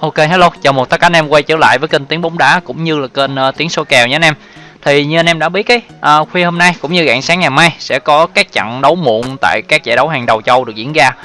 Ok hello, chào mừng tất cả anh em quay trở lại với kênh Tiếng bóng đá cũng như là kênh uh, Tiếng số kèo nhé anh em. Thì như anh em đã biết ấy, uh, khuya hôm nay cũng như rạng sáng ngày mai sẽ có các trận đấu muộn tại các giải đấu hàng đầu châu được diễn ra.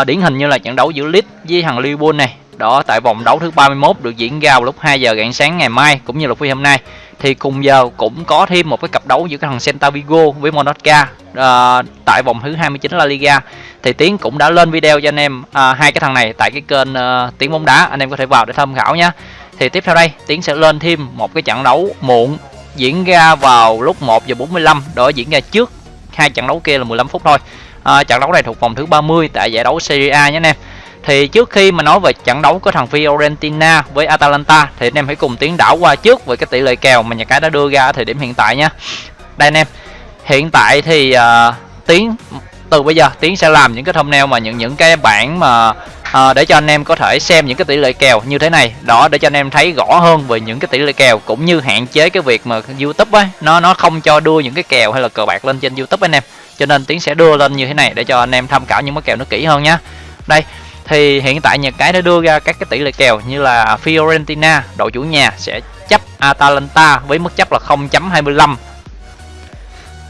Uh, điển hình như là trận đấu giữa Leeds với thằng Liverpool này. Đó tại vòng đấu thứ 31 được diễn ra vào lúc 2 giờ rạng sáng ngày mai cũng như là phi hôm nay. Thì cùng giờ cũng có thêm một cái cặp đấu giữa cái thằng Celta Vigo với Monaca à, tại vòng thứ 29 La Liga. Thì tiến cũng đã lên video cho anh em à, hai cái thằng này tại cái kênh à, tiến bóng đá. Anh em có thể vào để tham khảo nhé. Thì tiếp theo đây tiến sẽ lên thêm một cái trận đấu muộn diễn ra vào lúc 1 giờ 45 đó diễn ra trước hai trận đấu kia là 15 phút thôi. À, trận đấu này thuộc vòng thứ 30 tại giải đấu Serie A nhé anh em thì trước khi mà nói về trận đấu của thằng Fiorentina với Atalanta thì anh em hãy cùng tiến đảo qua trước về cái tỷ lệ kèo mà nhà cái đã đưa ra ở thời điểm hiện tại nhé. Đây anh em hiện tại thì uh, tiến từ bây giờ tiến sẽ làm những cái thumbnail mà những những cái bản mà uh, để cho anh em có thể xem những cái tỷ lệ kèo như thế này. Đó để cho anh em thấy rõ hơn về những cái tỷ lệ kèo cũng như hạn chế cái việc mà youtube ấy nó nó không cho đưa những cái kèo hay là cờ bạc lên trên youtube anh em. Cho nên tiến sẽ đưa lên như thế này để cho anh em tham khảo những cái kèo nó kỹ hơn nhá đây thì hiện tại nhà cái đã đưa ra các cái tỷ lệ kèo như là Fiorentina đội chủ nhà sẽ chấp Atalanta với mức chấp là 0.25 à,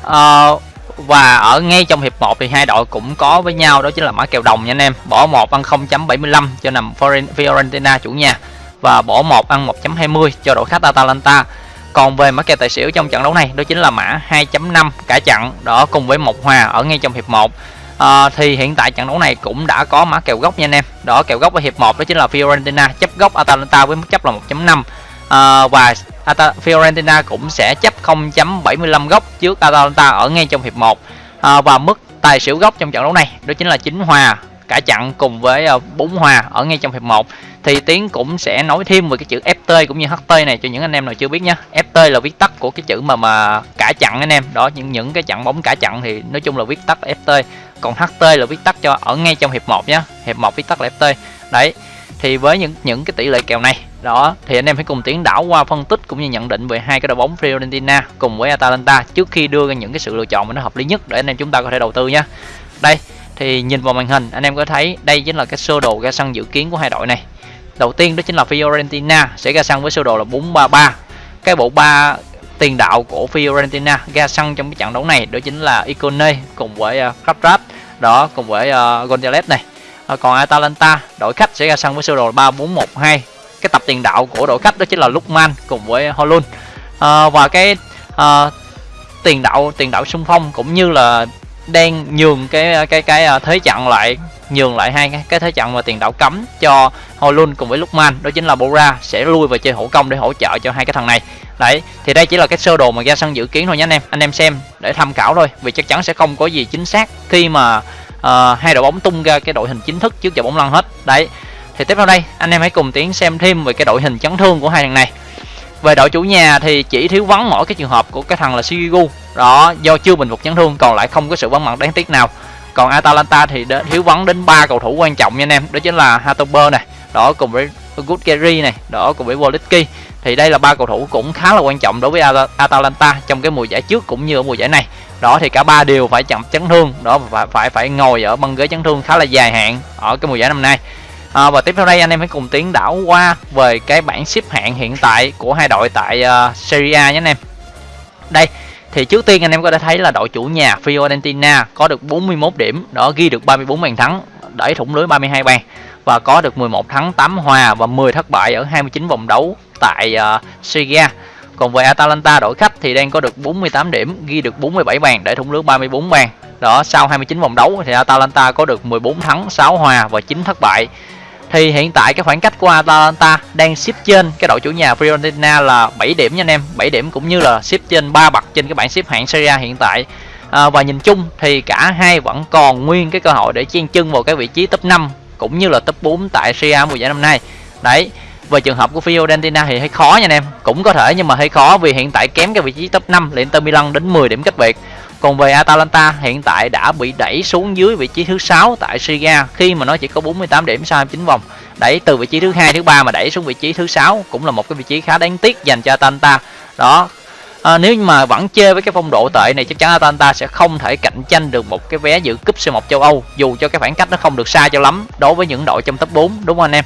ờ, và ở ngay trong hiệp 1 thì hai đội cũng có với nhau đó chính là mã kèo đồng nha anh em. Bỏ một ăn 0.75 cho nằm Fiorentina chủ nhà và bỏ một ăn 1.20 cho đội khách Atalanta. Còn về mã kèo tài xỉu trong trận đấu này đó chính là mã 2.5 cả trận đó cùng với một hòa ở ngay trong hiệp 1 à, thì hiện tại trận đấu này cũng đã có mã kèo gốc nha anh em. Đó kèo gốc ở hiệp 1 đó chính là Fiorentina chấp gốc Atalanta với mức chấp là 1.5 à, ờ, và Ata Fiorentina cũng sẽ chấp 0.75 góc trước Atalanta ở ngay trong hiệp 1 à, ờ, và mức tài xỉu góc trong trận đấu này đó chính là chính hòa cả chặn cùng với ờ, bốn hòa ở ngay trong hiệp 1 thì Tiến cũng sẽ nói thêm về cái chữ FT cũng như HT này cho những anh em nào chưa biết nhé FT là viết tắt của cái chữ mà mà cả chặn anh em. Đó, những những cái chặn bóng cả chặn thì nói chung là viết tắt FT còn HT là viết tắt cho ở ngay trong hiệp 1 nhé hiệp 1 viết tắt là FT đấy, thì với những những cái tỷ lệ kèo này, đó, thì anh em hãy cùng tiến đảo qua phân tích cũng như nhận định về hai cái đội bóng Fiorentina cùng với Atalanta trước khi đưa ra những cái sự lựa chọn mà nó hợp lý nhất để anh em chúng ta có thể đầu tư nhé đây thì nhìn vào màn hình anh em có thấy đây chính là cái sơ đồ ra sân dự kiến của hai đội này. Đầu tiên đó chính là Fiorentina sẽ ra sân với sơ đồ là 433 cái bộ ba tiền đạo của Fiorentina ra sân trong cái trận đấu này đó chính là Icone cùng với uh, đó cùng với ờ, uh, Gonzalez này. Ờ, còn Atalanta đội khách sẽ ra sân với sơ đồ 3412 cái tập tiền đạo của đội khách đó chính là Lukman cùng với Holun à, và cái à, tiền đạo tiền đạo xung phong cũng như là đang nhường cái cái cái à, thế trận lại nhường lại hai cái, cái thế trận và tiền đạo cấm cho Holun cùng với Lukman đó chính là Bora sẽ lui và chơi hỗ công để hỗ trợ cho hai cái thằng này. Đấy thì đây chỉ là cái sơ đồ mà ra sân dự kiến thôi nhé anh em. Anh em xem để tham khảo thôi vì chắc chắn sẽ không có gì chính xác khi mà uh, hai đội bóng tung ra cái đội hình chính thức trước giờ bóng lăn hết. Đấy thì tiếp theo đây anh em hãy cùng tiến xem thêm về cái đội hình chấn thương của hai thằng này về đội chủ nhà thì chỉ thiếu vắng mỗi cái trường hợp của cái thằng là Shigigu đó, do chưa bình phục chấn thương, còn lại không có sự vắng mặt đáng tiếc nào. Còn Atalanta thì thiếu vắng đến ba cầu thủ quan trọng nha anh em. Đó chính là Hatober này, đó cùng với Good Gary này, đó cùng với Wolitki thì đây là ba cầu thủ cũng khá là quan trọng đối với Atalanta trong cái mùa giải trước cũng như ở mùa giải này. Đó thì cả ba đều phải chậm chấn thương, đó phải phải phải ngồi ở băng ghế chấn thương khá là dài hạn ở cái mùa giải năm nay à, và tiếp theo đây anh em hãy cùng tiến đảo qua về cái bảng xếp hạng hiện tại của hai đội tại uh, Serie A nhé anh em. Đây thì trước tiên anh em có thể thấy là đội chủ nhà Fiorentina có được 41 điểm đó ghi được 34 bàn thắng đẩy thủng lưới 32 bàn và có được 11 thắng 8 hòa và 10 thất bại ở 29 vòng đấu tại uh, Serie A. Còn về Atalanta đội khách thì đang có được 48 điểm ghi được 47 bàn để thủng lưới 34 bàn. Đó sau 29 vòng đấu thì Atalanta có được 14 thắng 6 hòa và 9 thất bại thì hiện tại cái khoảng cách của Atalanta đang xếp trên cái đội chủ nhà Fiorentina là 7 điểm nha anh em. 7 điểm cũng như là xếp trên ba bậc trên cái bảng xếp hạng Serie A hiện tại. À, và nhìn chung thì cả hai vẫn còn nguyên cái cơ hội để chen chân vào cái vị trí top 5 cũng như là top 4 tại Serie A mùa giải năm nay. Đấy về trường hợp của Fiorentina thì hơi khó nha anh em. Cũng có thể nhưng mà hơi khó vì hiện tại kém cái vị trí top 5 là Inter Milan đến 10 điểm cách biệt còn về Atalanta hiện tại đã bị đẩy xuống dưới vị trí thứ 6 tại Serie A khi mà nó chỉ có 48 điểm sau 29 vòng. Đẩy từ vị trí thứ hai thứ ba mà đẩy xuống vị trí thứ 6 cũng là một cái vị trí khá đáng tiếc dành cho Atalanta. Đó. À, nếu mà vẫn chơi với cái phong độ tệ này chắc chắn Atalanta sẽ không thể cạnh tranh được một cái vé dự cúp C1 châu Âu dù cho cái khoảng cách nó không được xa cho lắm đối với những đội trong top 4 đúng không anh em?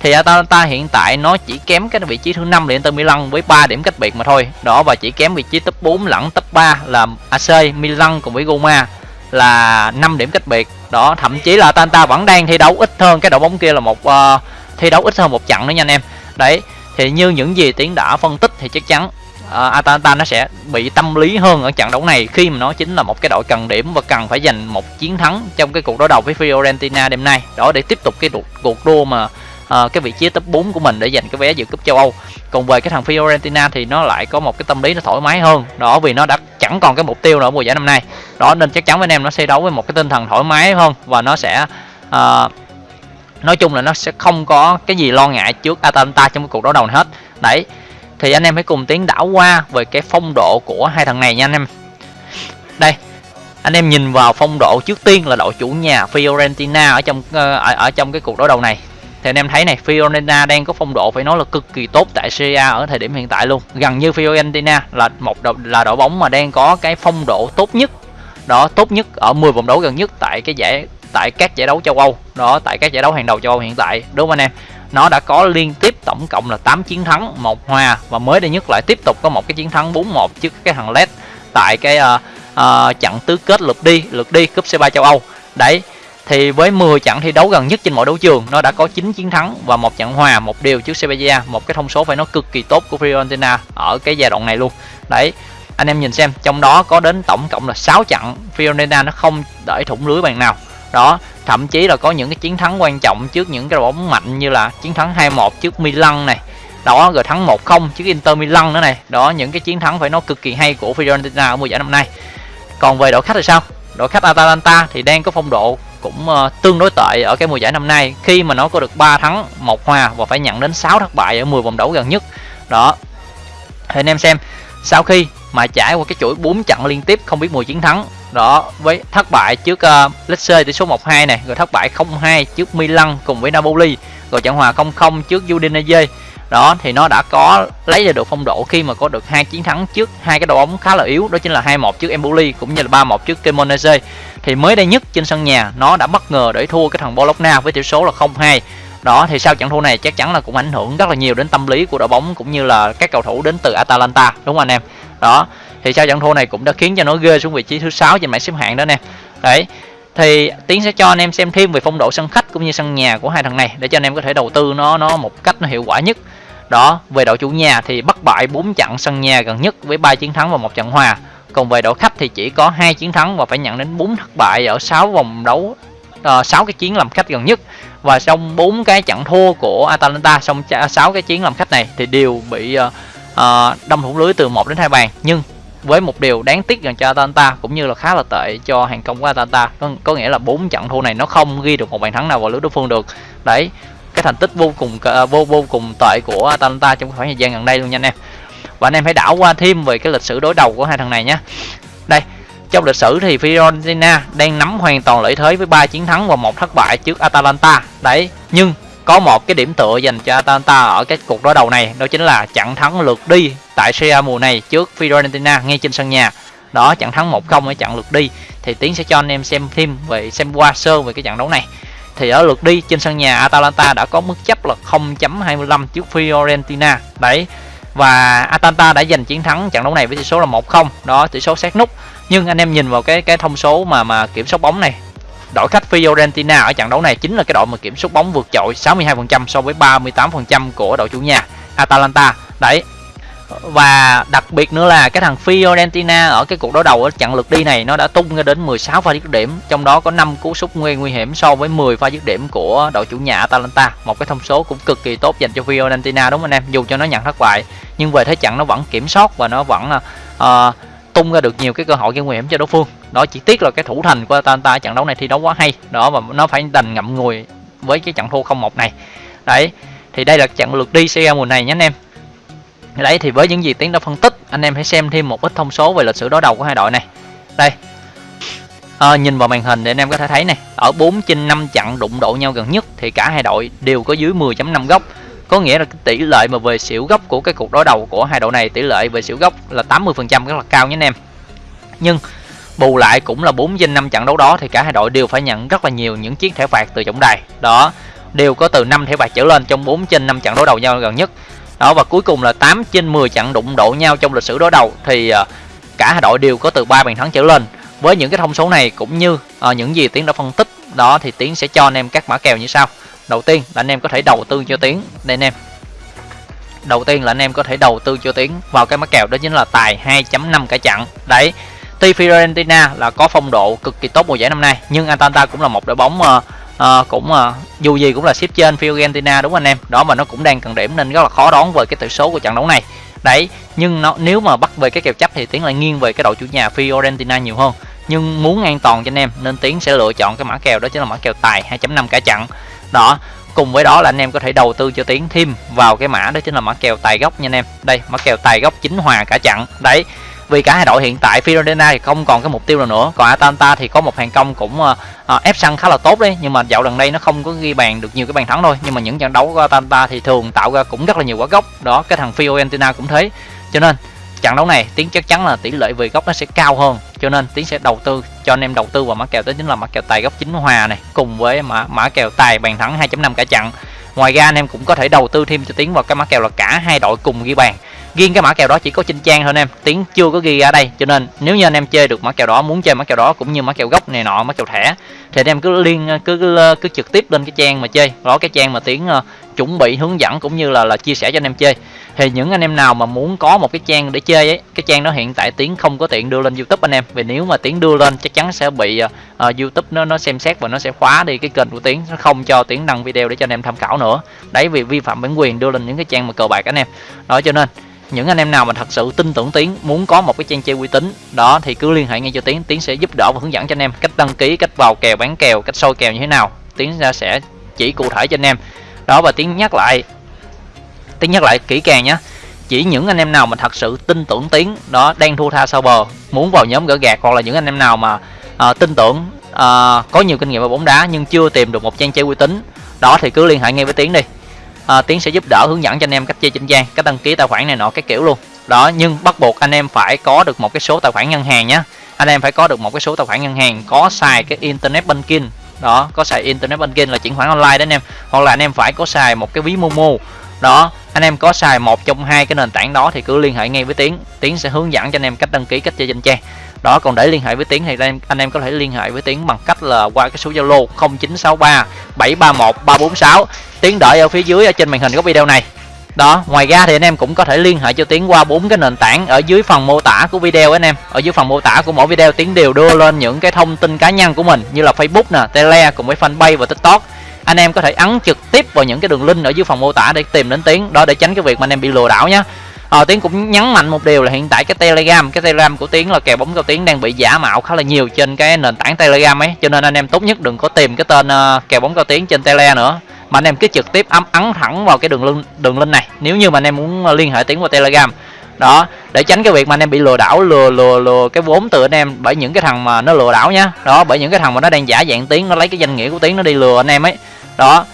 Thì Atalanta hiện tại nó chỉ kém cái vị trí thứ năm là Inter Milan với 3 điểm cách biệt mà thôi. Đó và chỉ kém vị trí top 4 lẫn top 3 là AC Milan cùng với Roma là 5 điểm cách biệt. Đó thậm chí là Atalanta vẫn đang thi đấu ít hơn cái đội bóng kia là một uh, thi đấu ít hơn một trận nữa nha anh em. Đấy thì như những gì tiến đã phân tích thì chắc chắn uh, Atalanta nó sẽ bị tâm lý hơn ở trận đấu này khi mà nó chính là một cái đội cần điểm và cần phải giành một chiến thắng trong cái cuộc đối đầu với Fiorentina đêm nay. Đó để tiếp tục cái cuộc, cuộc đua mà uh, cái vị trí top 4 của mình để giành cái vé dự cúp châu Âu. Còn về cái thằng Fiorentina thì nó lại có một cái tâm lý nó thoải mái hơn. Đó vì nó đã chẳng còn cái mục tiêu nữa ở mùa giải năm nay. Đó nên chắc chắn với anh em nó sẽ đấu với một cái tinh thần thoải mái hơn và nó sẽ uh, nói chung là nó sẽ không có cái gì lo ngại trước Atalanta trong cái cuộc đấu đầu này hết. Đấy thì anh em hãy cùng tiến đảo qua về cái phong độ của hai thằng này nha anh em. Đây anh em nhìn vào phong độ trước tiên là đội chủ nhà Fiorentina ở trong ờ, ở, ở trong cái cuộc đối đầu này thì anh em thấy này Fiorentina đang có phong độ phải nói là cực kỳ tốt tại Serie A ở thời điểm hiện tại luôn. Gần như Fiorentina là một đội là đội bóng mà đang có cái phong độ tốt nhất. Đó tốt nhất ở 10 vòng đấu gần nhất tại cái giải tại các giải đấu châu Âu. Đó tại các giải đấu hàng đầu châu Âu hiện tại. Đúng không anh em? Nó đã có liên tiếp tổng cộng là 8 chiến thắng một hòa. Và mới đây nhất lại tiếp tục có một cái chiến thắng 4-1 trước cái thằng Led tại cái uh, uh, trận tứ kết lượt đi lượt đi cúp C3 châu Âu. Đấy thì với 10 trận thi đấu gần nhất trên mọi đấu trường, nó đã có 9 chiến thắng và một trận hòa, một điều trước Sevilla, một cái thông số phải nói cực kỳ tốt của Fiorentina ở cái giai đoạn này luôn. Đấy, anh em nhìn xem, trong đó có đến tổng cộng là 6 trận, Fiorentina nó không để thủng lưới bàn nào. Đó, thậm chí là có những cái chiến thắng quan trọng trước những cái đội bóng mạnh như là chiến thắng 2-1 trước Milan này. Đó, rồi thắng 1-0 trước Inter Milan nữa này. Đó, những cái chiến thắng phải nói cực kỳ hay của Fiorentina ở mùa giải năm nay. Còn về đội khách thì sao? Đội khách Atalanta thì đang có phong độ cũng uh, tương đối tệ ở cái mùa giải năm nay. Khi mà nó có được 3 thắng một hòa và phải nhận đến 6 thất bại ở 10 vòng đấu gần nhất. Đó. Thì anh em xem sau khi mà trải qua cái chuỗi 4 trận liên tiếp không biết mùi chiến thắng đó với thất bại trước uh, Lecce tỷ số 1-2 này rồi thất bại 0-2 trước Milan cùng với Napoli rồi trận hòa 0-0 trước Udinese đó, thì nó đã có lấy ra được phong độ khi mà có được hai chiến thắng trước hai cái đội bóng khá là yếu, đó chính là 2-1 trước Empoli cũng như là 3-1 trước Cremonese. Thì mới đây nhất trên sân nhà, nó đã bất ngờ để thua cái thằng Bologna với tỷ số là 0-2 đó, thì sau trận thua này chắc chắn là cũng ảnh hưởng rất là nhiều đến tâm lý của đội bóng cũng như là các cầu thủ đến từ Atalanta, đúng không anh em? Đó, thì sau trận thua này cũng đã khiến cho nó ghê xuống vị trí thứ sáu trên bảng xếp hạng đó nè. Đấy, thì tiến sẽ cho anh em xem thêm về phong độ sân khách cũng như sân nhà của hai thằng này để cho anh em có thể đầu tư nó nó một cách nó hiệu quả nhất đó về đội chủ nhà thì bất bại 4 trận sân nhà gần nhất với 3 chiến thắng và một trận hòa. Còn về đội khách thì chỉ có hai chiến thắng và phải nhận đến 4 thất bại ở 6 vòng đấu ờ, uh, 6 cái chiến làm khách gần nhất. Và trong bốn cái trận thua của Atalanta trong 6 cái chiến làm khách này thì đều bị uh, uh, đâm thủng lưới từ 1 đến hai bàn. Nhưng với một điều đáng tiếc dành cho Atalanta cũng như là khá là tệ cho hàng công của Atalanta có, có nghĩa là bốn trận thua này nó không ghi được một bàn thắng nào vào lưới đối phương được. Đấy cái thành tích vô cùng vô vô cùng tệ của Atalanta trong khoảng thời gian gần đây luôn nha anh em. Và anh em hãy đảo qua thêm về cái lịch sử đối đầu của hai thằng này nhé đây, trong lịch sử thì Fiorentina đang nắm hoàn toàn lợi thế với 3 chiến thắng và một thất bại trước Atalanta. Đấy, nhưng có một cái điểm tựa dành cho Atalanta ở cái cuộc đối đầu này, đó chính là trận thắng lượt đi tại Serie mùa này trước Fiorentina ngay trên sân nhà. Đó trận thắng 1-0 ở trận lượt đi. Thì tiến sẽ cho anh em xem thêm về, xem qua sơ về cái trận đấu này thì ở lượt đi, trên sân nhà Atalanta đã có mức chấp là 0.25 trước Fiorentina. Đấy, và Atalanta đã giành chiến thắng trận đấu này với tỷ số là 1-0 đó, tỷ số sát nút. Nhưng anh em nhìn vào cái cái thông số mà mà kiểm soát bóng này, đội khách Fiorentina ở trận đấu này chính là cái đội mà kiểm soát bóng vượt trội 62% so với 38% của đội chủ nhà Atalanta. Đấy và đặc biệt nữa là cái thằng Fiorentina ở cái cuộc đối đầu ở trận lượt đi này nó đã tung ra đến 16 pha dứt điểm trong đó có 5 cú sút nguy nguy hiểm so với 10 pha dứt điểm của đội chủ nhà Atalanta. Một cái thông số cũng cực kỳ tốt dành cho Fiorentina đúng không anh em? Dù cho nó nhận thất bại nhưng về thế trận nó vẫn kiểm soát và nó vẫn uh, tung ra được nhiều cái cơ hội gây nguy hiểm cho đối phương. Đó chỉ tiếc là cái thủ thành của Atalanta trận đấu này thi đấu quá hay đó và nó phải đành ngậm ngùi với cái trận thua 0-1 này. Đấy thì đây là trận lượt đi CL mùa này nhé anh em đấy thì với những gì tiến đã phân tích anh em hãy xem thêm một ít thông số về lịch sử đối đầu của hai đội này. Đây. À, nhìn vào màn hình để anh em có thể thấy này. Ở 4 trên 5 trận đụng độ nhau gần nhất thì cả hai đội đều có dưới 10.5 góc. Có nghĩa là cái tỷ lệ mà về xỉu góc của cái cuộc đối đầu của hai đội này tỷ lệ về xỉu góc là 80% rất là cao nhé anh em. Nhưng bù lại cũng là 4 trên 5 trận đấu đó thì cả hai đội đều phải nhận rất là nhiều những chiếc thẻ phạt từ trọng đài. Đó đều có từ 5 thẻ phạt trở lên trong 4 trên 5 trận đối đầu nhau gần nhất đó và cuối cùng là 8 trên 10 trận đụng độ nhau trong lịch sử đối đầu. Thì à, cả hai đội đều có từ 3 bàn thắng trở lên. Với những cái thông số này cũng như à, những gì tiến đã phân tích đó thì tiến sẽ cho anh em các mã kèo như sau. Đầu tiên là anh em có thể đầu tư cho tiến. Đây anh em. Đầu tiên là anh em có thể đầu tư cho tiến vào cái mã kèo đó chính là tài 2.5 cả chặn đấy tuy Fiorentina là có phong độ cực kỳ tốt mùa giải năm nay nhưng Atalanta cũng là một đội bóng uh, à, cũng à, dù gì cũng là xếp trên Fiorentina đúng anh em? Đó mà nó cũng đang cần điểm nên rất là khó đoán về cái tỷ số của trận đấu này. Đấy nhưng nó nếu mà bắt về cái kèo chấp thì tiến lại nghiêng về cái đội chủ nhà Fiorentina nhiều hơn. Nhưng muốn an toàn cho anh em nên tiến sẽ lựa chọn cái mã kèo đó chính là mã kèo tài 2.5 cả chặn đó cùng với đó là anh em có thể đầu tư cho tiến thêm vào cái mã đó chính là mã kèo tài gốc nha anh em. Đây mã kèo tài gốc chính hòa cả chặn đấy vì cả hai đội hiện tại Fiorentina thì không còn cái mục tiêu nào nữa. Còn Atalanta thì có một hàng công cũng uh, ép săn khá là tốt đấy. Nhưng mà dạo gần đây nó không có ghi bàn được nhiều cái bàn thắng thôi. Nhưng mà những trận đấu của Atalanta thì thường tạo ra cũng rất là nhiều quả gốc đó cái thằng Fiorentina cũng thế. Cho nên trận đấu này tiến chắc chắn là tỷ lệ về góc nó sẽ cao hơn. Cho nên tiến sẽ đầu tư cho anh em đầu tư vào mã kèo đó chính là mã kèo tài góc chính hòa này cùng với mã mã kèo tài bàn thắng 2.5 cả trận. Ngoài ra anh em cũng có thể đầu tư thêm cho tiến vào cái mã kèo là cả hai đội cùng ghi bàn riêng cái mã kèo đó chỉ có trên trang thôi anh em. Tiếng chưa có ghi ra đây cho nên nếu như anh em chơi được mã kèo đó muốn chơi mã kèo đó cũng như mã kèo gốc này nọ mã kèo thẻ thì anh em cứ liên cứ cứ, cứ trực tiếp lên cái trang mà chơi. Đó cái trang mà tiếng uh, chuẩn bị hướng dẫn cũng như là là chia sẻ cho anh em chơi. Thì những anh em nào mà muốn có một cái trang để chơi ấy cái trang đó hiện tại tiếng không có tiện đưa lên youtube anh em. Vì nếu mà tiếng đưa lên chắc chắn sẽ bị uh, youtube nó nó xem xét và nó sẽ khóa đi cái kênh của tiếng nó không cho tiếng đăng video để cho anh em tham khảo nữa. Đấy vì vi phạm bản quyền đưa lên những cái trang mà cờ bạc anh em. Đó cho nên những anh em nào mà thật sự tin tưởng tiến muốn có một cái trang chơi uy tín đó thì cứ liên hệ ngay cho tiến. Tiến sẽ giúp đỡ và hướng dẫn cho anh em cách đăng ký cách vào kèo bán kèo cách soi kèo như thế nào. Tiến ra sẽ chỉ cụ thể cho anh em. Đó và tiến nhắc lại tiến nhắc lại kỹ càng nhé chỉ những anh em nào mà thật sự tin tưởng tiến đó đang thua tha sau bờ muốn vào nhóm gỡ gạt hoặc là những anh em nào mà uh, tin tưởng uh, có nhiều kinh nghiệm về bóng đá nhưng chưa tìm được một trang chơi uy tín đó thì cứ liên hệ ngay với tiến đi à, tiến sẽ giúp đỡ hướng dẫn cho anh em cách chơi trên trang cách đăng ký tài khoản này nọ cái kiểu luôn. Đó nhưng bắt buộc anh em phải có được một cái số tài khoản ngân hàng nhé anh em phải có được một cái số tài khoản ngân hàng có xài cái internet banking. Đó có xài internet banking là chuyển khoản online đó anh em. Hoặc là anh em phải có xài một cái ví momo. Đó anh em có xài một trong hai cái nền tảng đó thì cứ liên hệ ngay với tiến. Tiến sẽ hướng dẫn cho anh em cách đăng ký cách chơi trên trang đó, còn để liên hệ với tiến thì anh em anh em có thể liên hệ với tiến bằng cách là qua cái số zalo 0963 731 346 tiến đợi ở phía dưới, ở trên màn hình của video này. Đó, ngoài ra thì anh em cũng có thể liên hệ cho tiến qua bốn cái nền tảng ở dưới phần mô tả của video anh em. Ở dưới phần mô tả của mỗi video, tiến đều đưa lên những cái thông tin cá nhân của mình, như là facebook nè, tele cùng với fanpage và tiktok. Anh em có thể ấn trực tiếp vào những cái đường link ở dưới phần mô tả để tìm đến tiến. Đó, để tránh cái việc mà anh em bị lừa đảo nhé ờ, tiến cũng nhấn mạnh một điều là hiện tại cái telegram cái telegram của tiến là kèo bóng cao tiến đang bị giả mạo khá là nhiều trên cái nền tảng telegram ấy. Cho nên anh em tốt nhất đừng có tìm cái tên uh, kèo bóng cao tiến trên tele nữa. Mà anh em cứ trực tiếp ấm ấn thẳng vào cái đường link đường link này. Nếu như mà anh em muốn ờ, liên hệ tiến qua telegram. Đó để tránh cái việc mà anh em bị lừa đảo lừa lừa lừa cái vốn từ anh em bởi những cái thằng mà nó lừa đảo nhá. Đó bởi những cái thằng mà nó đang giả dạng tiếng nó lấy cái danh nghĩa của tiếng nó đi lừa anh em ấy. Đó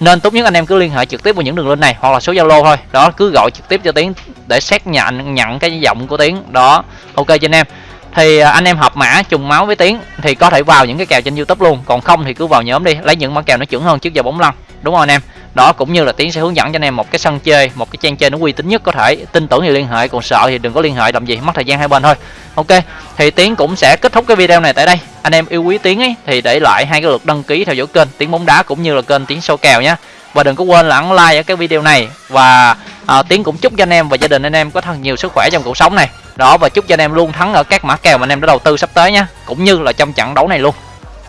nên tốt nhất anh em cứ liên hệ trực tiếp vào những đường link này, hoặc là số zalo thôi. Đó, cứ gọi trực tiếp cho tiến để xác nhận nhận cái giọng của tiến. Đó, ok cho anh em. Thì à, anh em hợp mã, trùng máu với tiến thì có thể vào những cái kèo trên youtube luôn. Còn không thì cứ vào nhóm đi, lấy những mã kèo nó chuẩn hơn trước giờ bóng lăn đúng không anh em? Đó cũng như là tiến sẽ hướng dẫn cho anh em một cái sân chơi một cái trang chơi nó uy tín nhất có thể. Tin tưởng thì liên hệ còn sợ thì đừng có liên hệ làm gì mất thời gian hai bên thôi. Ok thì tiến cũng sẽ kết thúc cái video này tại đây. Anh em yêu quý tiến ấy thì để lại hai cái lượt đăng ký theo dõi kênh tiến bóng đá cũng như là kênh tiến sâu kèo nhé và đừng có quên là ấn like ở cái video này. Và à, tiến cũng chúc cho anh em và gia đình anh em có thật nhiều sức khỏe trong cuộc sống này. Đó và chúc cho anh em luôn thắng ở các mã kèo mà anh em đã đầu tư sắp tới nhé cũng như là trong trận đấu này luôn.